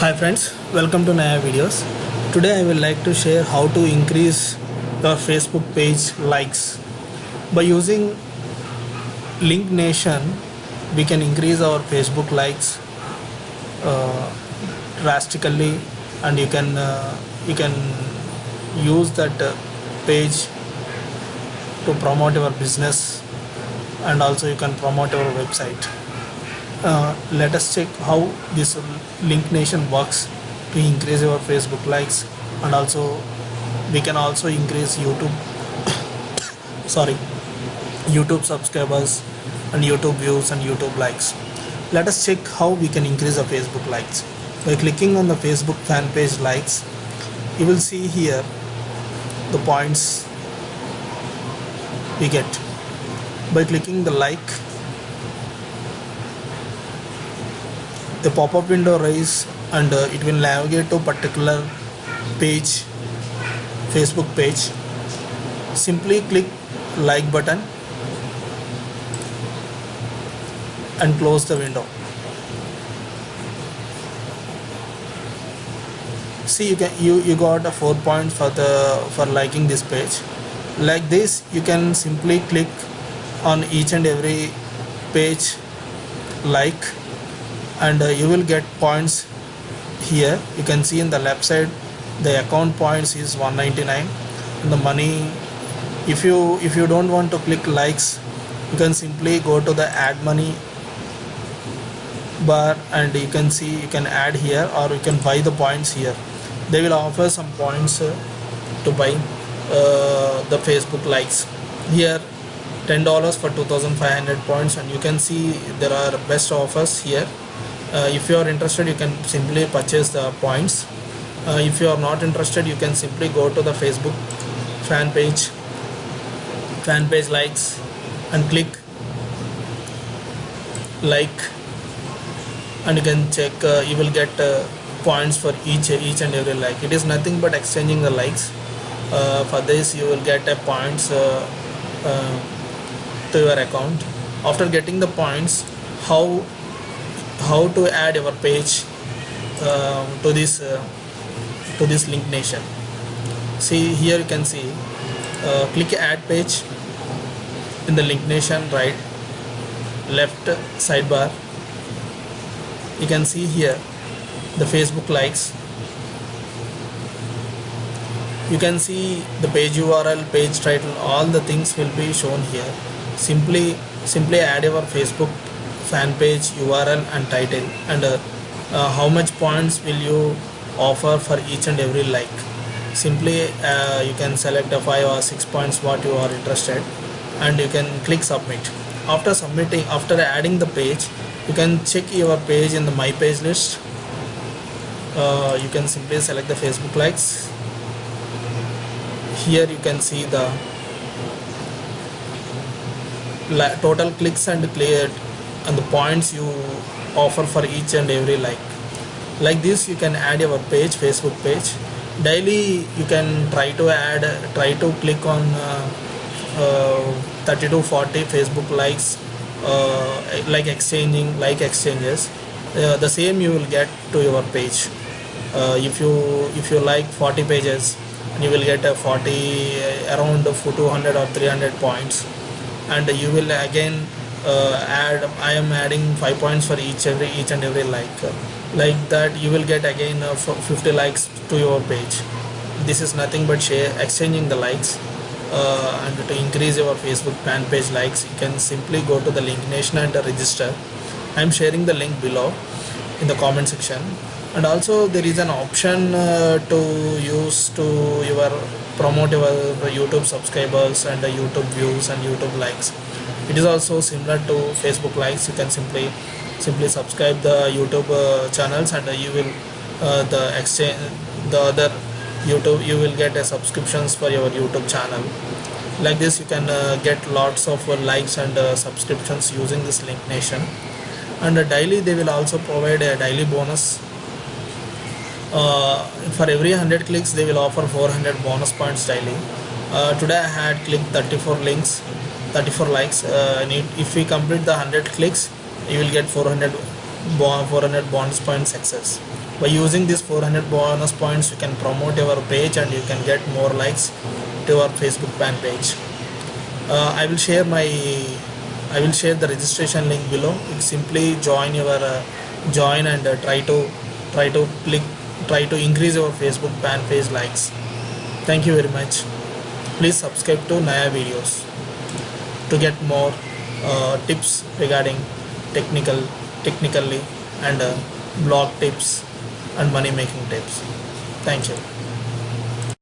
Hi friends, welcome to Naya videos. Today I will like to share how to increase your Facebook page likes. By using Link Nation, we can increase our Facebook likes uh, drastically, and you can uh, you can use that uh, page to promote your business, and also you can promote your website uh, let us check how this link nation works to increase your facebook likes and also we can also increase youtube. Sorry youtube subscribers and youtube views and youtube likes. Let us check how we can increase the facebook likes. By clicking on the facebook fan page likes you will see here the points we get. By clicking the like the pop-up window rise and uh, it will navigate to particular page facebook page. Simply click like button and close the window. See you can you you got a four points for the for liking this page. Like this you can simply click on each and every page like and uh, you will get points here. You can see in the left side the account points is 199 and the money if you if you don't want to click likes you can simply go to the add money bar and you can see you can add here or you can buy the points here. They will offer some points uh, to buy uh, the facebook likes. Here $10 for 2500 points and you can see there are best offers here if you are interested you can simply purchase the points. Uh, if you are not interested you can simply go to the facebook fan page fan page likes and click like. And you can check uh, you will get uh, points for each each and every like. It is nothing but exchanging the likes. Uh, for this you will get a points uh, to your account. After getting the points how how to add your page uh, to this uh, to this link nation. See here you can see uh, click add page in the link nation right left sidebar. You can see here the facebook likes. You can see the page url page title all the things will be shown here. Simply simply add your facebook fan page url and title. And uh, uh, how much points will you offer for each and every like? Simply uh, you can select the five or six points what you are interested and you can click submit. After submitting after adding the page you can check your page in the my page list. Uh, you can simply select the facebook likes. Here you can see the total clicks and cleared and the points you offer for each and every like. Like this you can add your page facebook page. Daily you can try to add try to click on uh, uh, 30 to 40 facebook likes uh, like exchanging like exchanges. Uh, the same you will get to your page. Uh, if you if you like 40 pages you will get a 40 uh, around 200 or 300 points. And you will again uh, add I am adding 5 points for each every each and every like. Like that you will get again uh, 50 likes to your page. This is nothing but share exchanging the likes uh, and to increase your Facebook fan page likes you can simply go to the link nation and register. I am sharing the link below in the comment section. And also there is an option uh, to use to your promote your YouTube subscribers and YouTube views and YouTube likes it is also similar to facebook likes you can simply simply subscribe the youtube uh, channels and uh, you will uh, the exchange the other youtube you will get a subscriptions for your youtube channel. Like this you can uh, get lots of uh, likes and uh, subscriptions using this link nation. And daily they will also provide a daily bonus. For every 100 clicks they will offer 400 bonus points daily. Today i had clicked 34 links 34 likes uh, and if we complete the 100 clicks you will get 400 400 bonus point success. By using this 400 bonus points you can promote your page and you can get more likes to your facebook fan page. Uh, i will share my i will share the registration link below. You simply join your uh, join and uh, try to try to click try to increase your facebook fan page likes. Thank you very much. Please subscribe to naya videos to get more uh, tips regarding technical technically and uh, blog tips and money making tips. Thank you